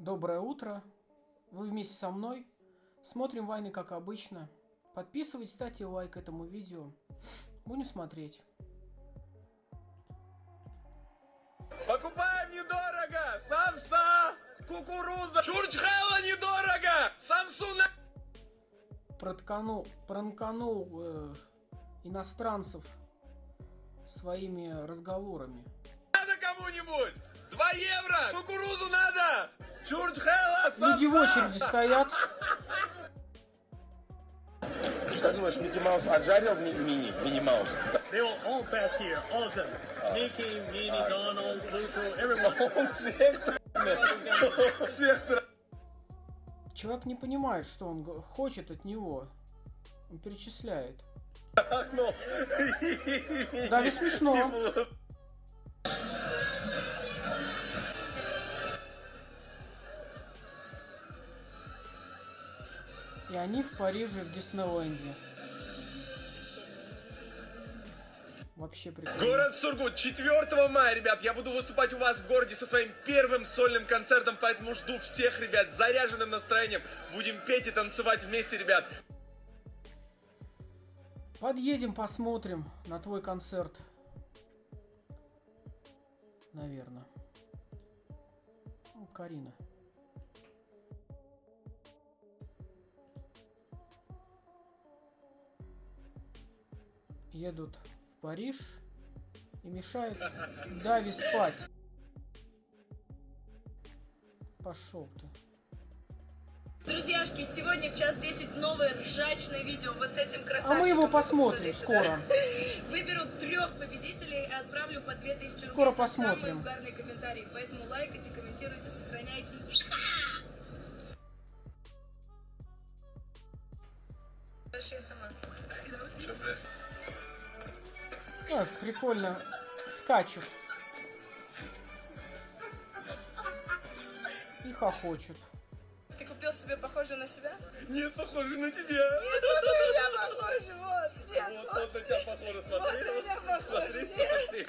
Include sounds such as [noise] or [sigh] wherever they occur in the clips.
Доброе утро. Вы вместе со мной. Смотрим войны, как обычно. Подписывайтесь, ставьте лайк этому видео. Будем смотреть. Покупаем недорого! Самса! Кукуруза! Чурчхела недорого! Самсуна! Протканул, пранканул э, иностранцев своими разговорами. Надо кому-нибудь! Два евро! Кукурузу надо! Самса! Люди в очереди стоят. Как думаешь, Микки Маус отжарил ми- мини? Мини Маус? They will all pass here, all of them. Mickey, Minnie, Donald, Pluto, everyone. [laughs] Всех Человек не понимает, что он хочет от него. Он перечисляет. Ну, Да, ведь смешно. [laughs] И они в Париже, в Диснейленде. Вообще прикольно. Город Сургут, 4 мая, ребят, я буду выступать у вас в городе со своим первым сольным концертом, поэтому жду всех, ребят, с заряженным настроением. Будем петь и танцевать вместе, ребят. Подъедем, посмотрим на твой концерт. Наверное. Ну, Карина. Едут в Париж и мешают Дави спать. Пошел ты. Друзьяшки, сегодня в час 10 новое ржачное видео вот с этим А красавчиком. мы его посмотрим скоро. [laughs] Выберу трех победителей и отправлю по 2000 рублей Скоро посмотрим. самые угарные комментарии. Поэтому лайкайте, комментируйте, сохраняйте. Дальше я сама. Так, прикольно. Скачут. И хохочут. Ты купил себе похожее на себя? Нет, похоже на тебя. Нет, вот на меня похоже, вот. Нет, Вот, вот на тебя похоже, смотри. Вот на меня похоже, Смотри, нет. смотри.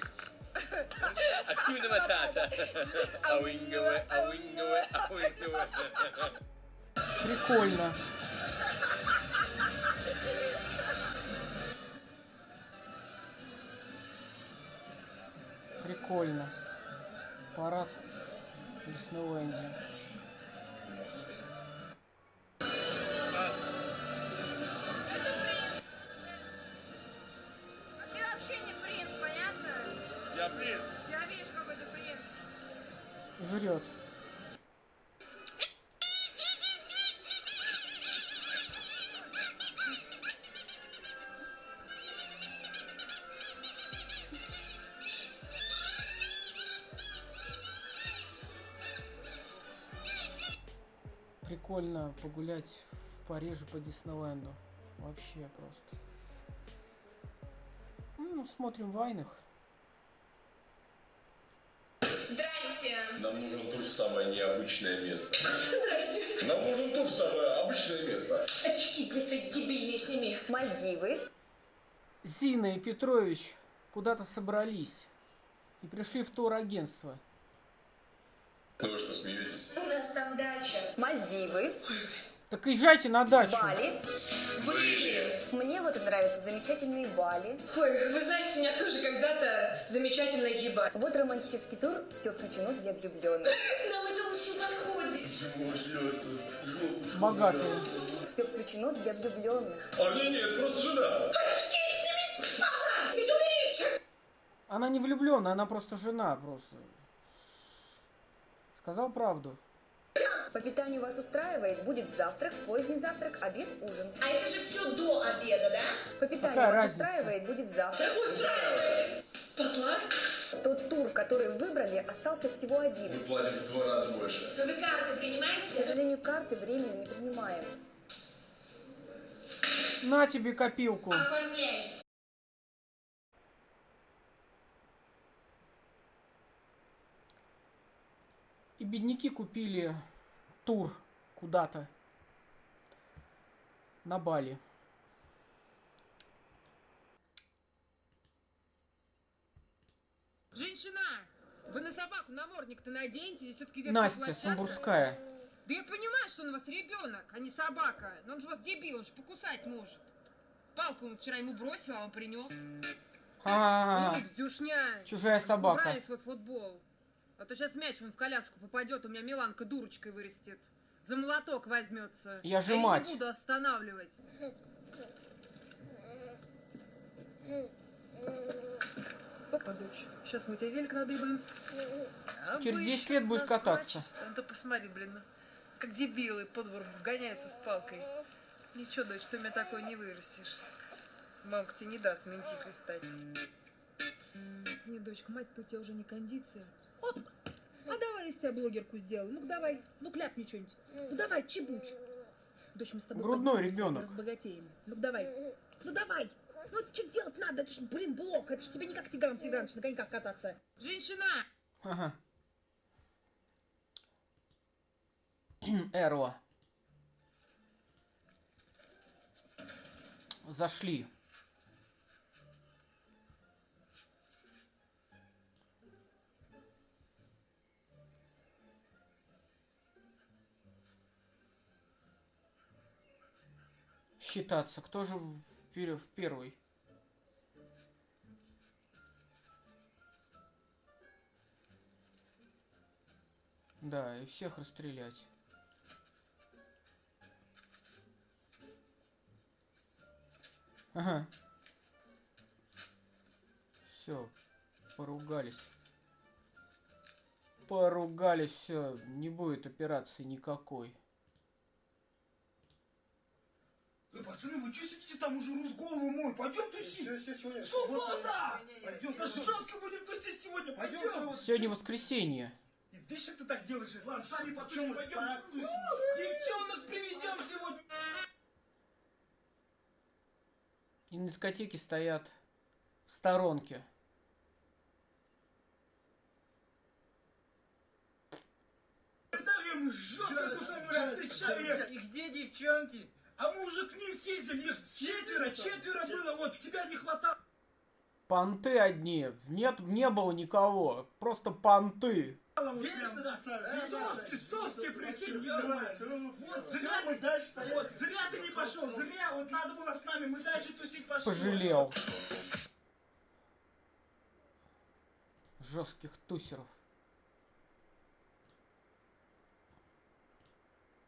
Акуна матата. Ауингаве, ауингаве, ауингаве. Прикольно. Прикольно. Парад в Диснейленде. Ты вообще не принц, понятно? Прикольно погулять в Париже по Диснейленду. Вообще просто. Ну, смотрим вайнах. Здрасте. Нам нужен тур в самое необычное место. Здрасте. Нам нужен тур в самое обычное место. Очки, блядь, дебильные сними. Мальдивы, Зина и Петрович куда-то собрались и пришли в турагентство. Ну вы что, смеетесь? У нас там дача. Мальдивы, Так езжайте на дачу. Бали. Были. Мне вот нравятся замечательные Бали. Ой, вы знаете, меня тоже когда-то замечательно ебать. Вот романтический тур, все включено для влюбленных. [laughs] Нам это очень подходит. Богатые. Все включено для влюбленных. А мне нет, просто жена. Она не влюбленная, она просто жена просто. Сказал правду. По питанию вас устраивает, будет завтрак, поздний завтрак, обед, ужин. А это же все до обеда, да? По питанию Какая вас разница? устраивает, будет завтрак. Устраивает. Потла? Тот тур, который выбрали, остался всего Мы один. платим в два раза больше. Вы карты К принимаете? сожалению, карты временно не принимаем. На тебе копилку. Оформляй. И бедняки купили тур куда-то на Бали. Женщина, Вы на собаку намордник-то наденьте, здесь все-таки Настя. Самбурская. Да я понимаю, что он у вас ребенок, а не собака. Но он же вас дебил, он же покусать может. Палку он вчера ему бросил, а он принес. А, Ну, Дюшня. чужая собака. Убрали свой футбол. А то сейчас мяч вон в коляску попадет, у меня Миланка дурочкой вырастет. За молоток возьмется. Я же а мать. Я не буду останавливать. Опа, дочь, сейчас мы тебе велик надыбаем. Через 10 лет будешь кататься. Ну ты посмотри, блин, как дебилы по двору гоняются с палкой. Ничего, дочь, ты у меня такой не вырастешь. Мамка тебе не даст ментихой стать. Не, дочка, мать-то у тебя уже не кондиция. Я из тебя блогерку сделаю. Ну давай, ну кляпни что-нибудь. Ну давай, чебуч. Дочь, мы с тобой Грудной ребенок. разбогатеем. Ну давай. Ну давай. Ну что делать надо? Это ж, блин, блок. Это ж тебе не как Тигран Тиграныч на коньках кататься. Женщина! Ага. Эрла. Зашли. Считаться. Кто же в, пер- в первый? Да, и всех расстрелять. Ага. Все, поругались. Поругались, все, не будет операции никакой. Э, пацаны, вы что сидите там уже рус голову мой? Пойдем тусить! Все, все, сегодня Суббота! Пойдем, жестко будем тусить сегодня, Пойдем, пойдем! Сегодня воскресенье. Видишь, как ты так делаешь? Ладно, сами потусим, пойдем. потусим? Девчонок приведем сегодня! И на дискотеке стоят в сторонке. Жестко тусим, отвечали! И где девчонки? А мы уже к ним съездили, их четверо, четверо было, вот, тебя не хватало. Понты одни. Нет, не было никого. Просто понты. Вечно красавец. Соски, соски, прикинь. Вот, зря мы дальше. Вот, зря ты не пошел, зря, вот надо было с нами, мы дальше тусить пошли. Пожалел. Жестких тусеров.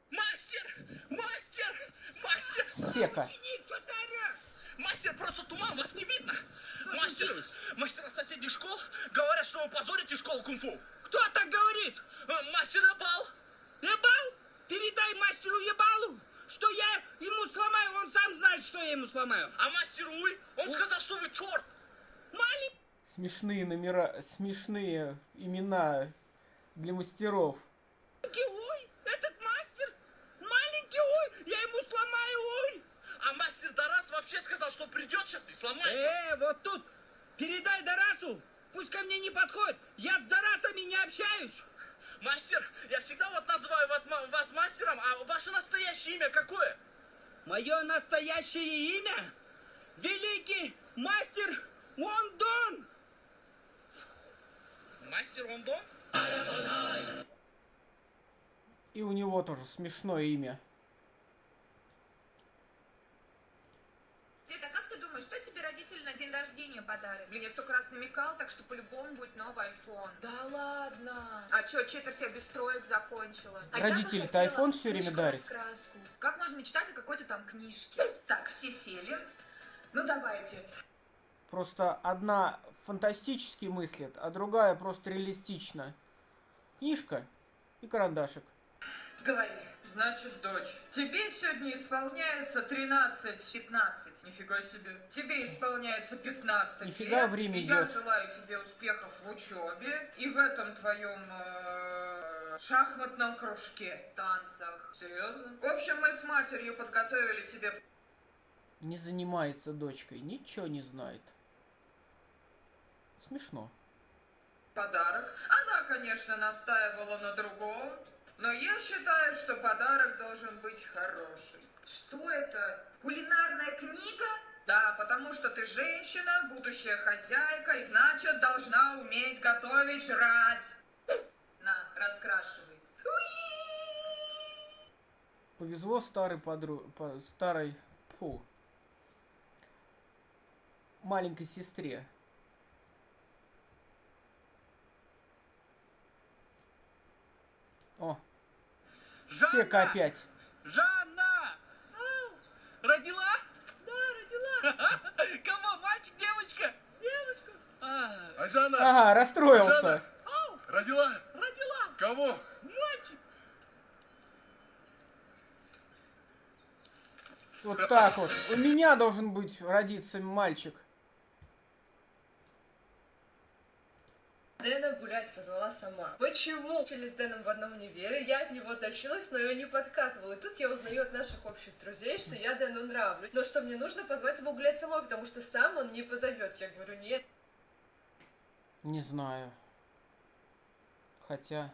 Мастер! Мастер! Мастер! Сека. Мастер, просто туман, вас не видно. Мастер, мастера соседних школ говорят, что вы позорите школу кунг-фу. Кто так говорит? Э, Мастер Абал. Ебал? Передай мастеру Ебалу, что я ему сломаю, он сам знает, что я ему сломаю. А мастер Уй, он сказал, что вы черт. Маленький Смешные номера, смешные имена для мастеров. Уй, этот мастер, маленький Уй, я ему сломаю Уй. А мастер Дарас вообще сказал, что придет сейчас и сломает. Э, вот тут, передай Дарасу, пусть ко мне не подходит, я с Дарасами не общаюсь. Мастер, я всегда вот называю вас мастером, а ваше настоящее имя какое? Мое настоящее имя – Великий Мастер Вондон. Мастер Ондон? И у него тоже смешное имя. Света, как ты думаешь, что тебе родители на день рождения подарят? Блин, я столько раз намекал, так что по-любому будет новый iPhone. Да ладно. А чё, четверть я без троек закончила. А Родители-то iPhone всё время дарят. книжку-раскраску. Как можно мечтать о какой-то там книжке? Так, все сели. Ну давай, отец. Просто одна фантастически мыслит, а другая просто реалистично. Книжка и карандашик. Говори. Значит, дочь, тебе сегодня исполняется 13-15. Нифига себе. Тебе исполняется 15 Нифига лет. время и Я идет. желаю тебе успехов в учебе и в этом твоем э, шахматном кружке, танцах. Серьезно? В общем, мы с матерью подготовили тебе Не занимается дочкой, ничего не знает. Смешно. подарок. Она, конечно, настаивала на другом, но я считаю, что подарок должен быть хороший. Что это? Кулинарная книга? Да, потому что ты женщина, будущая хозяйка, и значит должна уметь готовить, жрать. На, раскрашивай. Повезло старой подру... по- старой... Фу. Маленькой сестре. О, Сека опять. Жанна! Родила? Да, родила. [laughs] Кого? Мальчик, девочка? Девочка. А, А Жанна, Ага, расстроился. Жанна! родила? родила. Кого? Мальчик. Вот так вот. У меня должен быть родиться мальчик. Дэна гулять позвала сама. Почему? Учили с Дэном в одном универе, я от него тащилась, но ее не подкатывала. И тут я узнаю от наших общих друзей, что я Дэну нравлюсь. Но что мне нужно позвать его гулять самой, потому что сам он не позовет. Я говорю, нет. Не знаю. Хотя...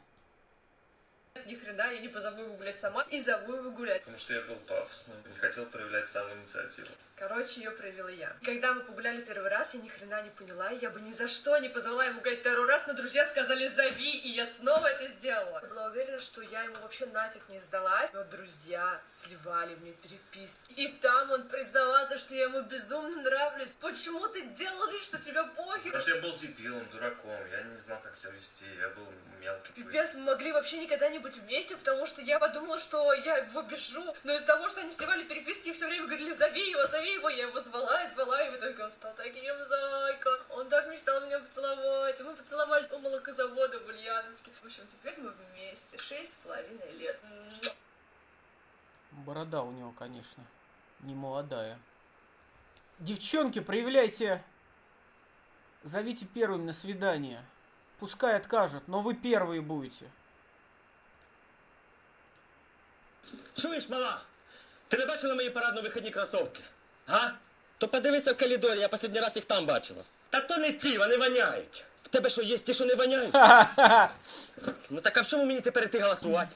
Ни хрена, я не позову его гулять сама и зову его гулять. Потому что я был пафосным, не хотел проявлять саму инициативу. Короче, ее проявила я. Когда мы погуляли первый раз, я ни хрена не поняла, и я бы ни за что не позвала его гулять второй раз, но друзья сказали «зови», и я снова это сделала. Я была уверена, что я ему вообще нафиг не сдалась, но друзья сливали мне переписки. И там он признавался, что я ему безумно нравлюсь. Почему ты делал вид, что тебя похер? Потому что я был дебилом, дураком, я не знал, как себя вести, я был мелкий. Пипец, мы могли вообще никогда не быть вместе, потому что я подумала, что я его бежу. Но из-за того, что они сливали переписки и все время говорили «зови его, зови его», я его звала и звала, и в итоге он стал таким зайка. Он так мечтал меня поцеловать. И мы поцеловались у молокозавода в Ульяновске. В общем, теперь мы вместе. Шесть с половиной лет. Муа. Борода у него, конечно, не молодая. Девчонки, проявляйте... Зовите первым на свидание. Пускай откажут, но вы первые будете. Чуєш, мала? Ти не бачила мої парадно-вихідні кросовки? А? То подивися в коридорі, я останній раз їх там бачила. Та то не ті, вони воняють. В тебе що є ті, що не воняють? [laughs] Ну так а в чому мені тепер іти голосувати?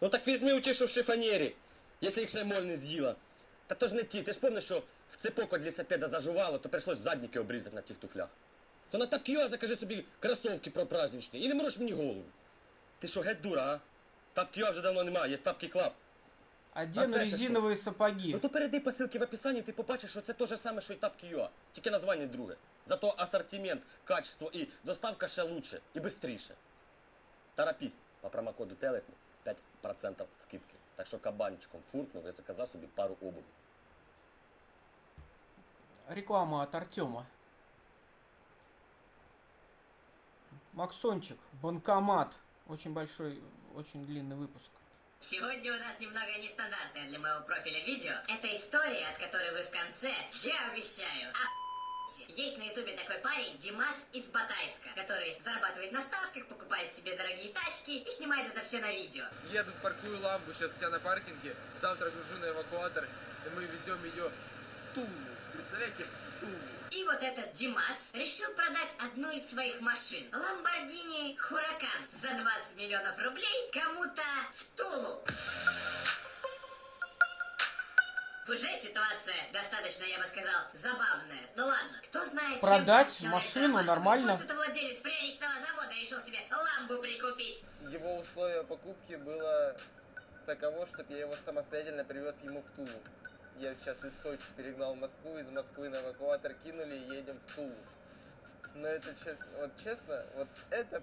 Ну так візьми у ті, що в шифонєрі, якщо їх ще моль не з'їла. Та то ж не ті, ти ж пам'ятаєш, що в цепок від лісопеда зажувало, то прийшлось задники обрізати на тих туфлях. То на тапкіо закажи собі кросовки пропраздничні і не мороч мені голову. Ти що, геть дура, а? Тапкіо вже давно немає, є тапкі клаб. Одену це ще що? резиновые сапоги. Ну то перейди по ссылці в описанні, ти побачиш, що це те ж саме, що і тапки Юа. Тільки названня друге. Зато асортимент, качество і доставка ще лучше і бистріше. Торопись, по промокоду телепні 5% скидки. Так що кабанчиком фуркнув і заказав собі пару обуви. Реклама от Артема. Максончик, банкомат. Очень большой, очень длинный выпуск. Сегодня у нас немного нестандартное для моего профиля видео. Это история, от которой вы в конце, я обещаю. Есть на ютубе такой парень, Димас из Батайска, который зарабатывает на ставках, покупает себе дорогие тачки и снимает это все на видео. Еду, паркую ламбу, сейчас вся на паркинге, завтра гружу на эвакуатор, и мы везем ее в Тулу. Представляете, в Тулу. И вот этот Димас решил продать одну из своих машин, Lamborghini Huracan, за 20 миллионов рублей кому-то в Тулу. Уже ситуация достаточно, я бы сказал, забавная. Ну ладно, кто знает, чем Продать человек машину нормально. Может, это владелец пряничного завода решил себе ламбу прикупить. Его условие покупки было таково, чтобы я его самостоятельно привез ему в Тулу. Я сейчас из Сочи перегнал в Москву, из Москвы на эвакуатор кинули и едем в Тулу. Но это честно, вот честно, вот это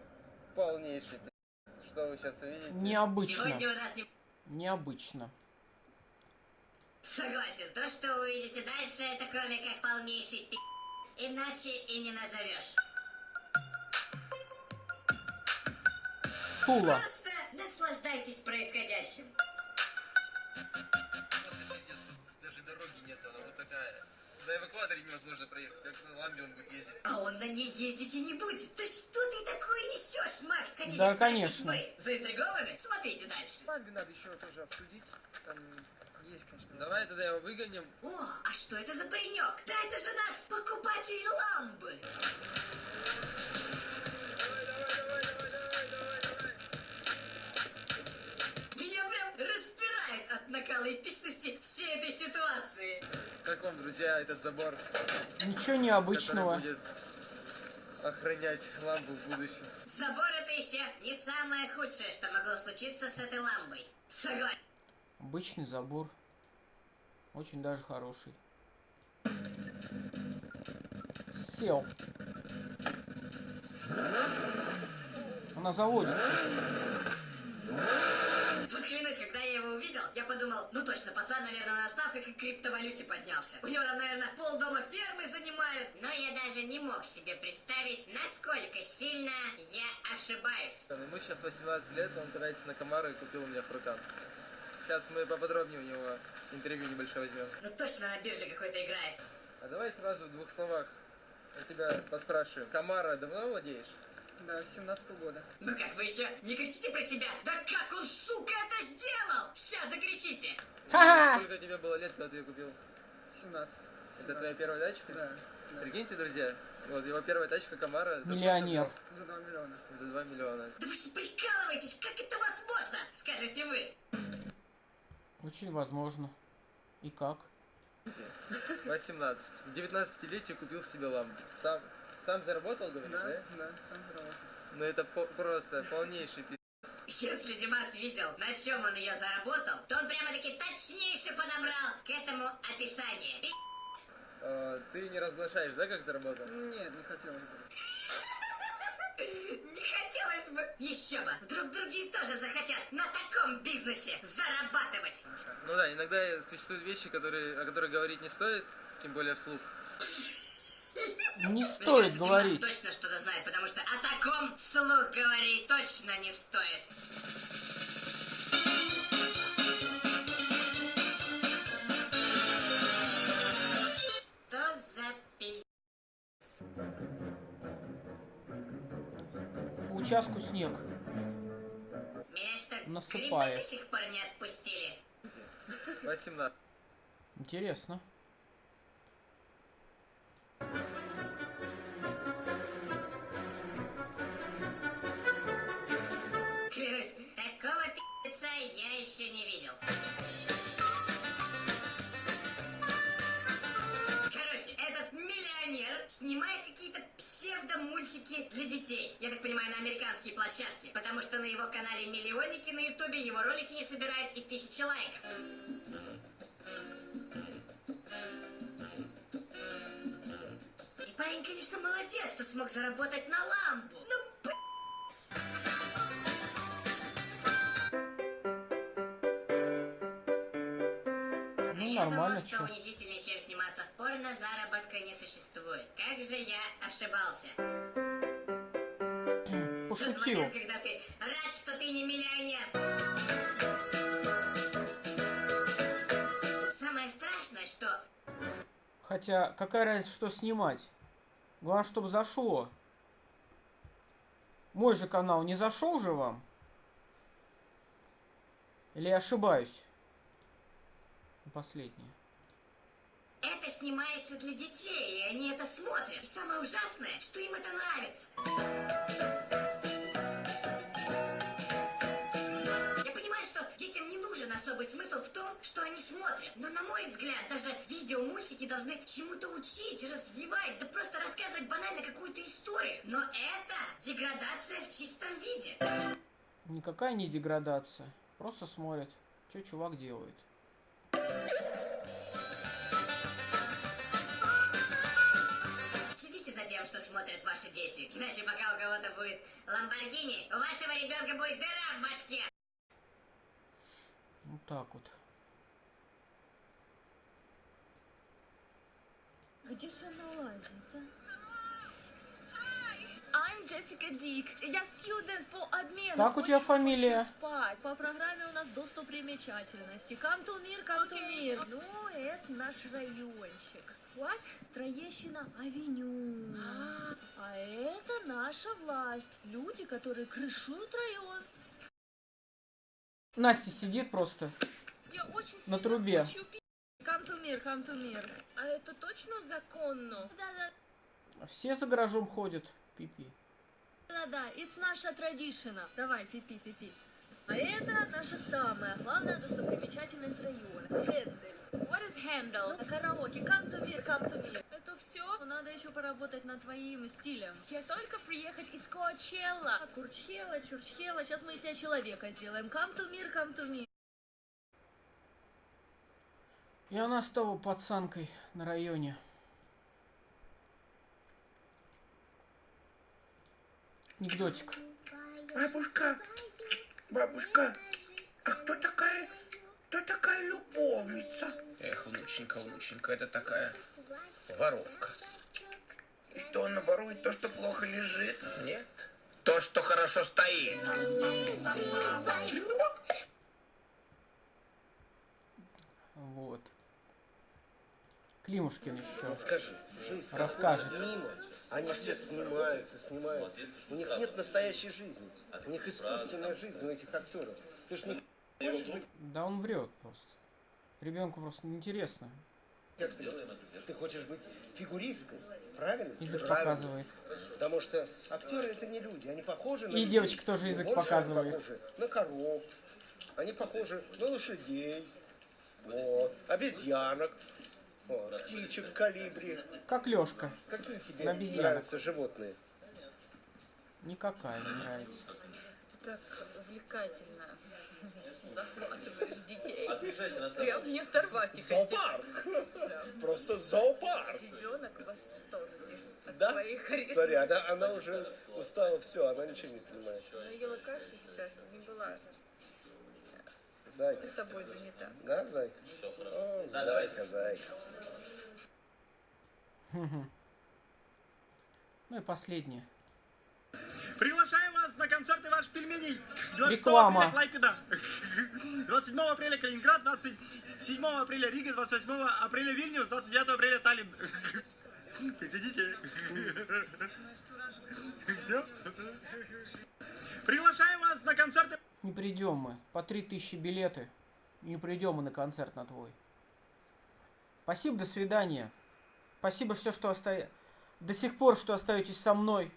полнейший пи***ц, что вы сейчас увидите. Необычно. Сегодня у нас не... Необычно. Согласен, то, что вы увидите дальше, это кроме как полнейший пи***ц. Иначе и не назовешь. Тула. Просто наслаждайтесь происходящим. На эвакуаторе невозможно проехать, как на ламбе он будет ездить. А он на ней ездить и не будет. Да что ты такое несешь, Макс? Хотите Да, конечно. вы? Заинтригованы? Смотрите дальше. Ламбе надо еще тоже обсудить, там есть, конечно. Давай тогда его выгоним. О, а что это за паренек? Да это же наш покупатель ламбы. Накала эпичности всей этой ситуации. Как вам, друзья, этот забор? Ничего необычного. Который будет охранять лампу в будущем. Забор это еще не самое худшее, что могло случиться с этой лампой. Согласен. Обычный забор. Очень даже хороший. Сел. Она заводится. Клянусь, когда я его увидел, я подумал, ну точно, пацан, наверное, на ставках и криптовалюте поднялся. У него там, наверное, полдома фермы занимают. Но я даже не мог себе представить, насколько сильно я ошибаюсь. Ему сейчас 18 лет, он катается на Камару и купил у меня фрутан. Сейчас мы поподробнее у него интервью небольшое возьмем. Ну точно на бирже какой-то играет. А давай сразу в двух словах. Я тебя поспрашиваю. Камара давно владеешь? Да, с 17 года. Ну как вы еще не кричите про себя? Да как он, сука, это сделал? Сейчас закричите. Сколько тебе было лет, когда ты ее купил? 17. Это твоя первая тачка? Да. Прикиньте, друзья, вот его первая тачка Камара. за Миллионер. За 2 миллиона. За 2 миллиона. Да вы что прикалываетесь? Как это возможно? Скажите вы. Очень возможно. И как? 18. В 19-летию купил себе лампу. Сам, сам заработал, говоришь, да? Да, да, сам заработал. Ну это по- просто полнейший пиздец. Если Димас видел, на чем он ее заработал, то он прямо-таки точнейше подобрал к этому описание. Пи***. А, ты не разглашаешь, да, как заработал? Нет, не хотелось бы. Не хотелось бы. Еще бы. Вдруг другие тоже захотят на таком бизнесе зарабатывать. Ну да, иногда существуют вещи, которые, о которых говорить не стоит, тем более вслух. Не Мне стоит кажется, говорить. Димас точно что-то знает, потому что о таком вслух говорить точно не стоит. Что за пи***? По участку снег. Меня что, Насыпает. до сих пор не отпустили? 18. Интересно. Еще не видел. Короче, этот миллионер снимает какие-то псевдомультики для детей. Я так понимаю, на американские площадки. Потому что на его канале Миллионники на Ютубе его ролики не собирают и тысячи лайков. И парень, конечно, молодец, что смог заработать на лампу. Ну, Ну, Я нормально, думал, что унизительнее, чем сниматься в порно, заработка не существует. Как же я ошибался. Тот Пошутил. момент, когда ты рад, что ты не миллионер. Самое страшное, что Хотя, какая разница, что снимать? Главное, чтобы зашло. Мой же канал не зашел же вам? Или я ошибаюсь? Последнее. это снимается для детей, и они это смотрят. И самое ужасное, что им это нравится. Я понимаю, что детям не нужен особый смысл в том, что они смотрят. Но, на мой взгляд, даже видео-мультики должны чему-то учить, развивать, да просто рассказывать банально какую-то историю. Но это деградация в чистом виде. Никакая не деградация. Просто смотрят, что чувак делает. Следите за тем, что смотрят ваши дети. Иначе пока у кого-то будет Ламборгини, у вашего ребенка будет дыра в башке. Вот так вот. Где же она лазит, а? Jessica Dick. Я студент по обмену. Как у тебя Очень фамилия? хочу спать. По программе у нас достопримечательности. Кантумир, Кантумир. Ну, это наш райончик. What? Троещина Авеню. А это наша власть. Люди, которые крышуют район. Настя сидит просто Я очень на трубе. хочу пить. Кантумир, Кантумир. А это точно законно? Да-да. Все за гаражом ходят. Пипи. Да-да, it's наша традишина. Давай, пипи, пипи. А это наша самая главная достопримечательность района. Хендель. What is handle? На караоке. Come to me, come to me. Это все? Надо еще поработать над твоим стилем. Тебе только приехать из Коачелла. А, Курчхела, Чурчхела. Сейчас мы из себя человека сделаем. Come to me, come to me. И она стала пацанкой на районе. Анекдотик. Бабушка, бабушка, а кто такая, кто такая любовница? Эх, внученька, внученька, это такая воровка. И что она ворует то, что плохо лежит? Нет. То, что хорошо стоит. Вот. Климушкин еще. Вот скажи, жизнь Расскажет. мимо, они все снимаются, снимаются. У них нет настоящей жизни. У них искусственная жизнь у этих актеров. Ты ж не Да он врет просто. Ребенку просто неинтересно. Ты хочешь быть фигуристкой, правильно? Язык Правильно. показывает. Потому что актеры это не люди, они похожи на И людей. девочка тоже язык Больше они показывает. похожи на коров, они похожи на лошадей, вот, обезьянок, птичек калибри. Как Лешка. Какие тебе На обезьянок. нравятся животные? Никакая не нравится. Так увлекательно. Захватываешь детей. Прям не оторвать их. Зоопарк. Просто зоопарк. Ребенок в восторге от Да? твоей харизмы. Смотри, она, она уже устала, все, она ничего не понимает. Она ела кашу сейчас, не была Зайка. с тобой занята. Да, зайка? О, зайка, зайка. Мгм. Ну и последнее. Приглашаем вас на концерты ваших пельменей. 26 Реклама. апреля Клайпеда. 27 апреля Калининград, 27 апреля Рига, 28 апреля Вильнюс, 29 апреля Таллин. Приходите. Все. Приглашаем вас на концерты. Не придем мы. По три тысячи билеты. Не придем мы на концерт на твой. Спасибо, до свидания. Спасибо, что, что оста... до сих пор, что остаетесь со мной.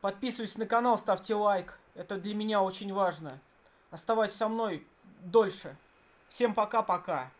Подписывайтесь на канал, ставьте лайк. Это для меня очень важно. Оставайтесь со мной дольше. Всем пока-пока.